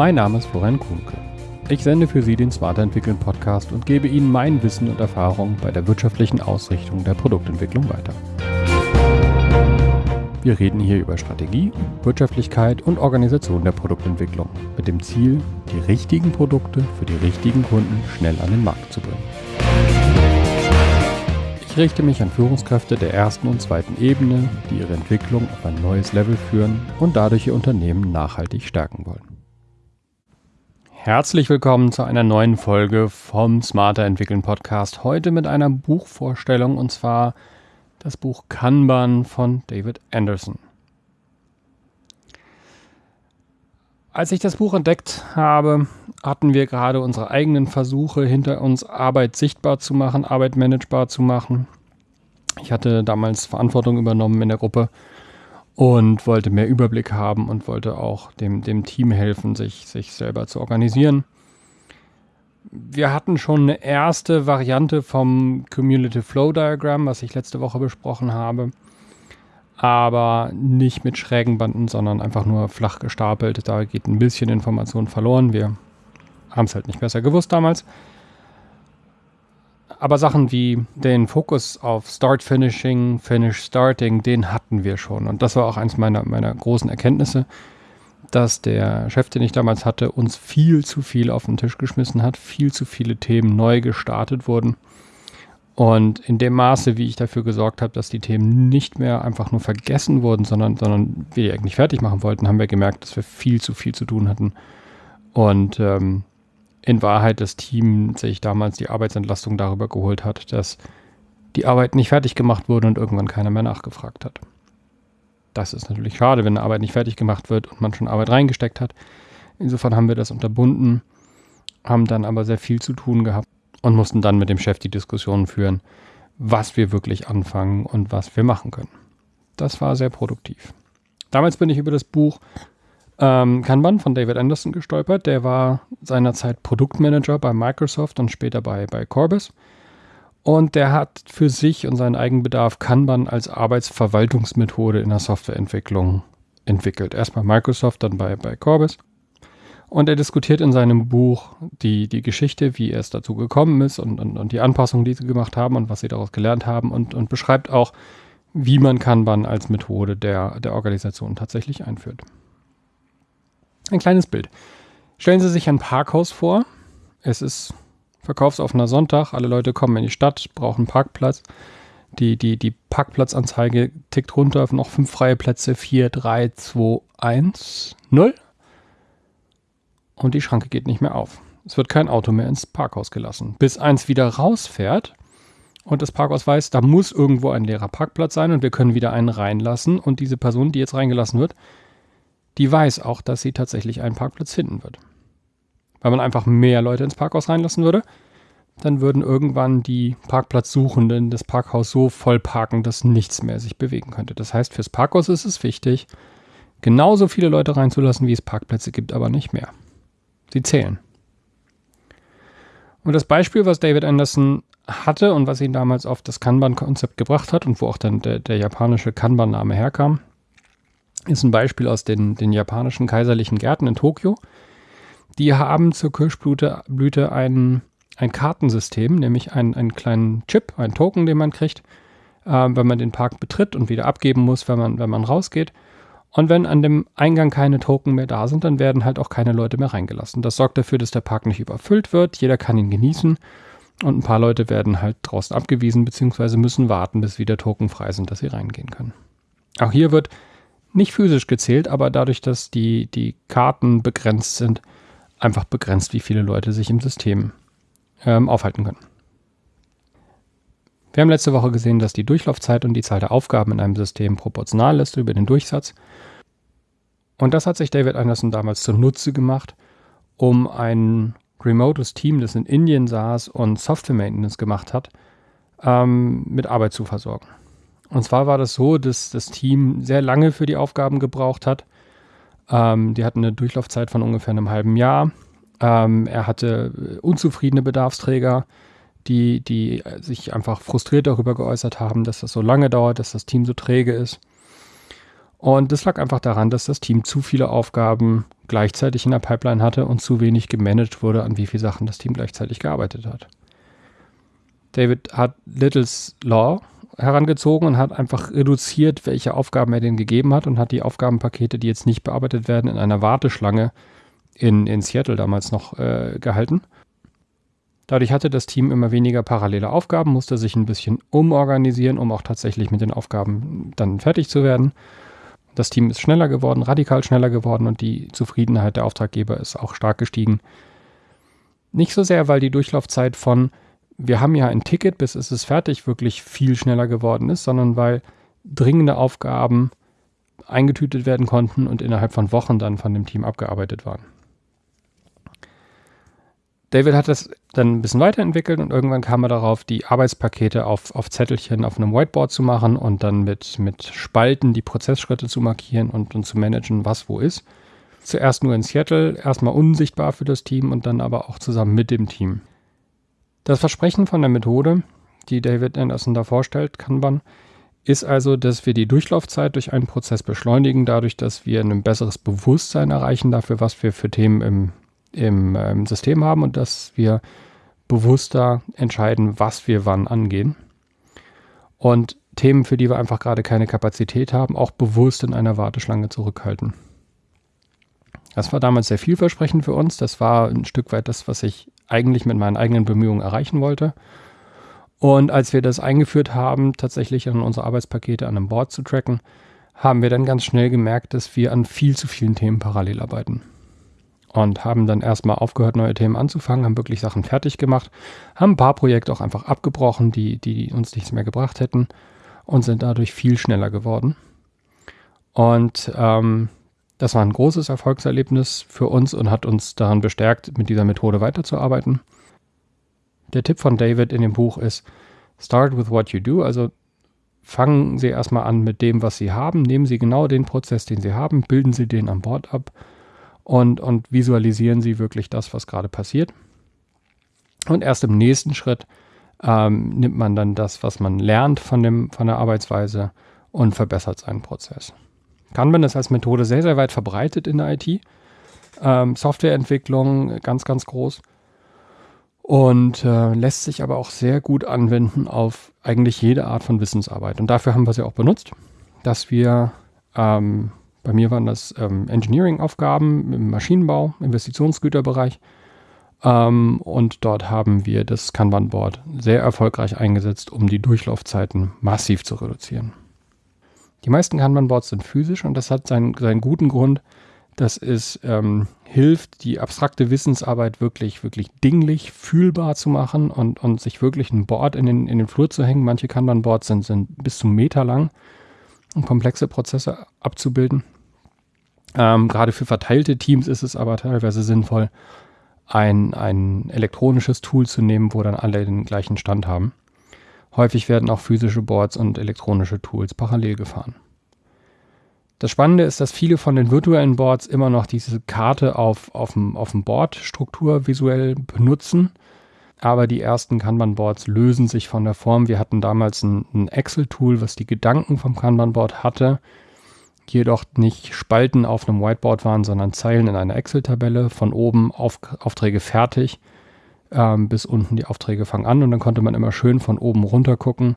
Mein Name ist Florian Kuhnke. Ich sende für Sie den Smarter Entwickeln Podcast und gebe Ihnen mein Wissen und Erfahrung bei der wirtschaftlichen Ausrichtung der Produktentwicklung weiter. Wir reden hier über Strategie, Wirtschaftlichkeit und Organisation der Produktentwicklung mit dem Ziel, die richtigen Produkte für die richtigen Kunden schnell an den Markt zu bringen. Ich richte mich an Führungskräfte der ersten und zweiten Ebene, die ihre Entwicklung auf ein neues Level führen und dadurch ihr Unternehmen nachhaltig stärken wollen. Herzlich willkommen zu einer neuen Folge vom Smarter Entwickeln Podcast. Heute mit einer Buchvorstellung und zwar das Buch Kanban von David Anderson. Als ich das Buch entdeckt habe, hatten wir gerade unsere eigenen Versuche hinter uns, Arbeit sichtbar zu machen, Arbeit managebar zu machen. Ich hatte damals Verantwortung übernommen in der Gruppe und wollte mehr Überblick haben und wollte auch dem, dem Team helfen, sich, sich selber zu organisieren. Wir hatten schon eine erste Variante vom Cumulative Flow Diagram, was ich letzte Woche besprochen habe, aber nicht mit schrägen Banden, sondern einfach nur flach gestapelt. Da geht ein bisschen Information verloren. Wir haben es halt nicht besser gewusst damals. Aber Sachen wie den Fokus auf Start Finishing, Finish Starting, den hatten wir schon. Und das war auch eins meiner, meiner großen Erkenntnisse, dass der Chef, den ich damals hatte, uns viel zu viel auf den Tisch geschmissen hat, viel zu viele Themen neu gestartet wurden. Und in dem Maße, wie ich dafür gesorgt habe, dass die Themen nicht mehr einfach nur vergessen wurden, sondern, sondern wir die eigentlich fertig machen wollten, haben wir gemerkt, dass wir viel zu viel zu tun hatten. Und ähm, in Wahrheit das Team sich damals die Arbeitsentlastung darüber geholt hat, dass die Arbeit nicht fertig gemacht wurde und irgendwann keiner mehr nachgefragt hat. Das ist natürlich schade, wenn eine Arbeit nicht fertig gemacht wird und man schon Arbeit reingesteckt hat. Insofern haben wir das unterbunden, haben dann aber sehr viel zu tun gehabt und mussten dann mit dem Chef die Diskussion führen, was wir wirklich anfangen und was wir machen können. Das war sehr produktiv. Damals bin ich über das Buch ähm, Kanban von David Anderson gestolpert. Der war seinerzeit Produktmanager bei Microsoft und später bei, bei Corbis. Und der hat für sich und seinen Eigenbedarf Kanban als Arbeitsverwaltungsmethode in der Softwareentwicklung entwickelt. Erst bei Microsoft, dann bei, bei Corbis. Und er diskutiert in seinem Buch die, die Geschichte, wie es dazu gekommen ist und, und, und die Anpassungen, die sie gemacht haben und was sie daraus gelernt haben und, und beschreibt auch, wie man Kanban als Methode der, der Organisation tatsächlich einführt. Ein kleines Bild. Stellen Sie sich ein Parkhaus vor. Es ist verkaufsoffener Sonntag. Alle Leute kommen in die Stadt, brauchen Parkplatz. Die, die, die Parkplatzanzeige tickt runter auf noch fünf freie Plätze. 4, 3, 2, 1, 0. Und die Schranke geht nicht mehr auf. Es wird kein Auto mehr ins Parkhaus gelassen. Bis eins wieder rausfährt und das Parkhaus weiß, da muss irgendwo ein leerer Parkplatz sein und wir können wieder einen reinlassen. Und diese Person, die jetzt reingelassen wird, die weiß auch, dass sie tatsächlich einen Parkplatz finden wird. Weil man einfach mehr Leute ins Parkhaus reinlassen würde, dann würden irgendwann die Parkplatzsuchenden das Parkhaus so voll parken, dass nichts mehr sich bewegen könnte. Das heißt, fürs Parkhaus ist es wichtig, genauso viele Leute reinzulassen, wie es Parkplätze gibt, aber nicht mehr. Sie zählen. Und das Beispiel, was David Anderson hatte und was ihn damals auf das Kanban-Konzept gebracht hat und wo auch dann der, der japanische Kanban-Name herkam, ist ein Beispiel aus den, den japanischen kaiserlichen Gärten in Tokio. Die haben zur Kirschblüte Blüte ein, ein Kartensystem, nämlich einen, einen kleinen Chip, einen Token, den man kriegt, äh, wenn man den Park betritt und wieder abgeben muss, wenn man, wenn man rausgeht. Und wenn an dem Eingang keine Token mehr da sind, dann werden halt auch keine Leute mehr reingelassen. Das sorgt dafür, dass der Park nicht überfüllt wird. Jeder kann ihn genießen. Und ein paar Leute werden halt draußen abgewiesen, beziehungsweise müssen warten, bis wieder Token frei sind, dass sie reingehen können. Auch hier wird nicht physisch gezählt, aber dadurch, dass die, die Karten begrenzt sind, einfach begrenzt, wie viele Leute sich im System ähm, aufhalten können. Wir haben letzte Woche gesehen, dass die Durchlaufzeit und die Zahl der Aufgaben in einem System proportional ist über den Durchsatz. Und das hat sich David Anderson damals zunutze gemacht, um ein remotes Team, das in Indien saß und Software Maintenance gemacht hat, ähm, mit Arbeit zu versorgen. Und zwar war das so, dass das Team sehr lange für die Aufgaben gebraucht hat. Ähm, die hatten eine Durchlaufzeit von ungefähr einem halben Jahr. Ähm, er hatte unzufriedene Bedarfsträger, die, die sich einfach frustriert darüber geäußert haben, dass das so lange dauert, dass das Team so träge ist. Und das lag einfach daran, dass das Team zu viele Aufgaben gleichzeitig in der Pipeline hatte und zu wenig gemanagt wurde, an wie viele Sachen das Team gleichzeitig gearbeitet hat. David hat Littles Law herangezogen und hat einfach reduziert, welche Aufgaben er denen gegeben hat und hat die Aufgabenpakete, die jetzt nicht bearbeitet werden, in einer Warteschlange in, in Seattle damals noch äh, gehalten. Dadurch hatte das Team immer weniger parallele Aufgaben, musste sich ein bisschen umorganisieren, um auch tatsächlich mit den Aufgaben dann fertig zu werden. Das Team ist schneller geworden, radikal schneller geworden und die Zufriedenheit der Auftraggeber ist auch stark gestiegen. Nicht so sehr, weil die Durchlaufzeit von wir haben ja ein Ticket, bis es ist fertig, wirklich viel schneller geworden ist, sondern weil dringende Aufgaben eingetütet werden konnten und innerhalb von Wochen dann von dem Team abgearbeitet waren. David hat das dann ein bisschen weiterentwickelt und irgendwann kam er darauf, die Arbeitspakete auf, auf Zettelchen auf einem Whiteboard zu machen und dann mit, mit Spalten die Prozessschritte zu markieren und, und zu managen, was wo ist. Zuerst nur in Seattle, erstmal unsichtbar für das Team und dann aber auch zusammen mit dem Team. Das Versprechen von der Methode, die David Anderson da vorstellt, Kanban, ist also, dass wir die Durchlaufzeit durch einen Prozess beschleunigen, dadurch, dass wir ein besseres Bewusstsein erreichen dafür, was wir für Themen im im ähm, System haben und dass wir bewusster entscheiden, was wir wann angehen. Und Themen, für die wir einfach gerade keine Kapazität haben, auch bewusst in einer Warteschlange zurückhalten. Das war damals sehr vielversprechend für uns. Das war ein Stück weit das, was ich eigentlich mit meinen eigenen Bemühungen erreichen wollte. Und als wir das eingeführt haben, tatsächlich an unsere Arbeitspakete an einem Board zu tracken, haben wir dann ganz schnell gemerkt, dass wir an viel zu vielen Themen parallel arbeiten und haben dann erstmal aufgehört, neue Themen anzufangen, haben wirklich Sachen fertig gemacht, haben ein paar Projekte auch einfach abgebrochen, die, die uns nichts mehr gebracht hätten und sind dadurch viel schneller geworden. Und ähm, das war ein großes Erfolgserlebnis für uns und hat uns daran bestärkt, mit dieser Methode weiterzuarbeiten. Der Tipp von David in dem Buch ist, start with what you do, also fangen Sie erstmal an mit dem, was Sie haben, nehmen Sie genau den Prozess, den Sie haben, bilden Sie den an Bord ab und, und visualisieren Sie wirklich das, was gerade passiert. Und erst im nächsten Schritt ähm, nimmt man dann das, was man lernt von, dem, von der Arbeitsweise und verbessert seinen Prozess. Kanban ist als Methode sehr, sehr weit verbreitet in der IT. Ähm, Softwareentwicklung ganz, ganz groß. Und äh, lässt sich aber auch sehr gut anwenden auf eigentlich jede Art von Wissensarbeit. Und dafür haben wir sie auch benutzt, dass wir ähm, bei mir waren das ähm, Engineering-Aufgaben im Maschinenbau, Investitionsgüterbereich. Ähm, und dort haben wir das Kanban-Board sehr erfolgreich eingesetzt, um die Durchlaufzeiten massiv zu reduzieren. Die meisten Kanban-Boards sind physisch und das hat seinen, seinen guten Grund, dass es ähm, hilft, die abstrakte Wissensarbeit wirklich, wirklich dinglich, fühlbar zu machen und, und sich wirklich ein Board in den, in den Flur zu hängen. Manche Kanban-Boards sind, sind bis zu Meter lang um komplexe Prozesse abzubilden. Ähm, gerade für verteilte Teams ist es aber teilweise sinnvoll, ein, ein elektronisches Tool zu nehmen, wo dann alle den gleichen Stand haben. Häufig werden auch physische Boards und elektronische Tools parallel gefahren. Das Spannende ist, dass viele von den virtuellen Boards immer noch diese Karte auf, auf, dem, auf dem Board Struktur visuell benutzen aber die ersten Kanban-Boards lösen sich von der Form. Wir hatten damals ein, ein Excel-Tool, was die Gedanken vom Kanban-Board hatte, jedoch nicht Spalten auf einem Whiteboard waren, sondern Zeilen in einer Excel-Tabelle, von oben auf, Aufträge fertig ähm, bis unten die Aufträge fangen an und dann konnte man immer schön von oben runter gucken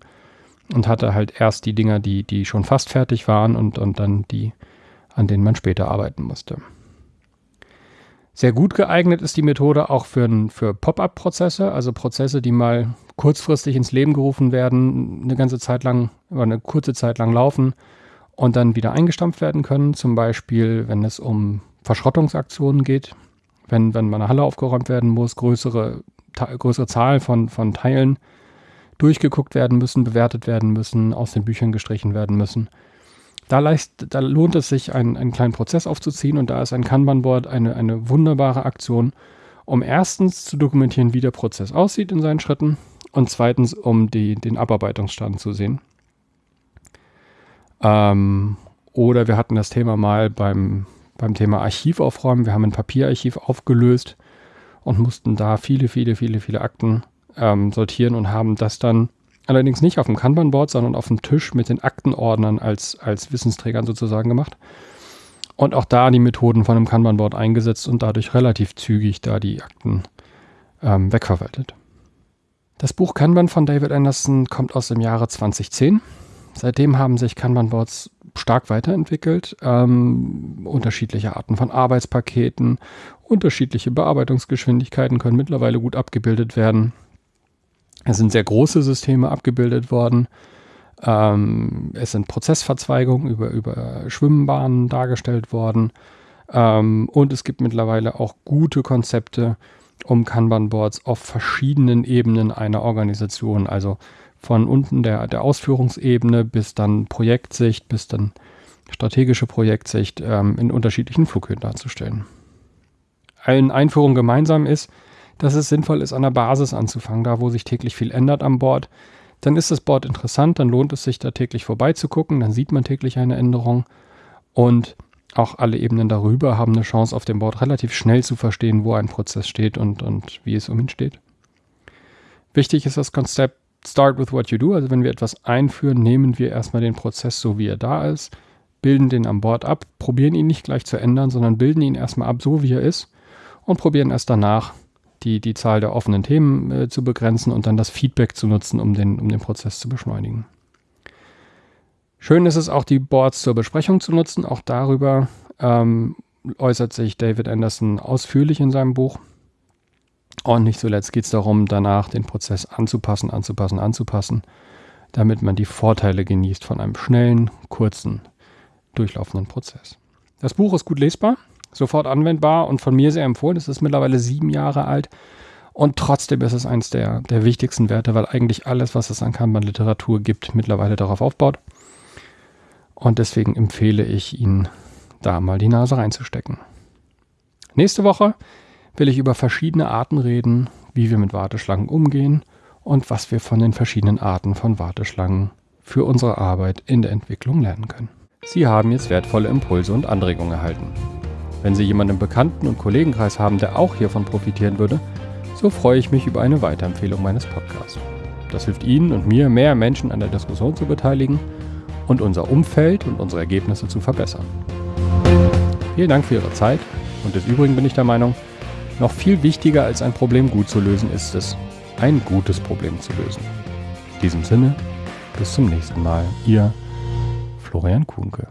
und hatte halt erst die Dinger, die, die schon fast fertig waren und, und dann die, an denen man später arbeiten musste. Sehr gut geeignet ist die Methode auch für, für Pop-up-Prozesse, also Prozesse, die mal kurzfristig ins Leben gerufen werden, eine ganze Zeit lang oder eine kurze Zeit lang laufen und dann wieder eingestampft werden können. Zum Beispiel, wenn es um Verschrottungsaktionen geht, wenn, wenn meine Halle aufgeräumt werden muss, größere, größere Zahl von, von Teilen durchgeguckt werden müssen, bewertet werden müssen, aus den Büchern gestrichen werden müssen. Da, leist, da lohnt es sich, einen, einen kleinen Prozess aufzuziehen und da ist ein Kanban-Board eine, eine wunderbare Aktion, um erstens zu dokumentieren, wie der Prozess aussieht in seinen Schritten und zweitens, um die, den Abarbeitungsstand zu sehen. Ähm, oder wir hatten das Thema mal beim, beim Thema Archiv aufräumen. Wir haben ein Papierarchiv aufgelöst und mussten da viele, viele, viele, viele Akten ähm, sortieren und haben das dann Allerdings nicht auf dem Kanban-Board, sondern auf dem Tisch mit den Aktenordnern als, als Wissensträgern sozusagen gemacht. Und auch da die Methoden von einem Kanban-Board eingesetzt und dadurch relativ zügig da die Akten ähm, wegverwaltet. Das Buch Kanban von David Anderson kommt aus dem Jahre 2010. Seitdem haben sich Kanban-Boards stark weiterentwickelt. Ähm, unterschiedliche Arten von Arbeitspaketen, unterschiedliche Bearbeitungsgeschwindigkeiten können mittlerweile gut abgebildet werden. Es sind sehr große Systeme abgebildet worden. Ähm, es sind Prozessverzweigungen über, über Schwimmbahnen dargestellt worden. Ähm, und es gibt mittlerweile auch gute Konzepte, um Kanban-Boards auf verschiedenen Ebenen einer Organisation, also von unten der, der Ausführungsebene bis dann Projektsicht, bis dann strategische Projektsicht ähm, in unterschiedlichen Flughöhen darzustellen. Allen Einführungen gemeinsam ist, dass es sinnvoll ist, an der Basis anzufangen, da wo sich täglich viel ändert am Board. Dann ist das Board interessant, dann lohnt es sich da täglich vorbeizugucken, dann sieht man täglich eine Änderung und auch alle Ebenen darüber haben eine Chance, auf dem Board relativ schnell zu verstehen, wo ein Prozess steht und, und wie es um ihn steht. Wichtig ist das Konzept Start with what you do. Also wenn wir etwas einführen, nehmen wir erstmal den Prozess so, wie er da ist, bilden den am Board ab, probieren ihn nicht gleich zu ändern, sondern bilden ihn erstmal ab, so wie er ist und probieren erst danach die, die Zahl der offenen Themen äh, zu begrenzen und dann das Feedback zu nutzen, um den, um den Prozess zu beschleunigen. Schön ist es auch, die Boards zur Besprechung zu nutzen. Auch darüber ähm, äußert sich David Anderson ausführlich in seinem Buch. Und nicht zuletzt geht es darum, danach den Prozess anzupassen, anzupassen, anzupassen, damit man die Vorteile genießt von einem schnellen, kurzen, durchlaufenden Prozess. Das Buch ist gut lesbar, sofort anwendbar und von mir sehr empfohlen. Es ist mittlerweile sieben Jahre alt und trotzdem ist es eines der, der wichtigsten Werte, weil eigentlich alles, was es an Kanban-Literatur gibt, mittlerweile darauf aufbaut. Und deswegen empfehle ich Ihnen, da mal die Nase reinzustecken. Nächste Woche will ich über verschiedene Arten reden, wie wir mit Warteschlangen umgehen und was wir von den verschiedenen Arten von Warteschlangen für unsere Arbeit in der Entwicklung lernen können. Sie haben jetzt wertvolle Impulse und Anregungen erhalten. Wenn Sie jemanden im Bekannten- und Kollegenkreis haben, der auch hiervon profitieren würde, so freue ich mich über eine Weiterempfehlung meines Podcasts. Das hilft Ihnen und mir, mehr Menschen an der Diskussion zu beteiligen und unser Umfeld und unsere Ergebnisse zu verbessern. Vielen Dank für Ihre Zeit und des Übrigen bin ich der Meinung, noch viel wichtiger als ein Problem gut zu lösen ist es, ein gutes Problem zu lösen. In diesem Sinne, bis zum nächsten Mal, Ihr Florian Kuhnke.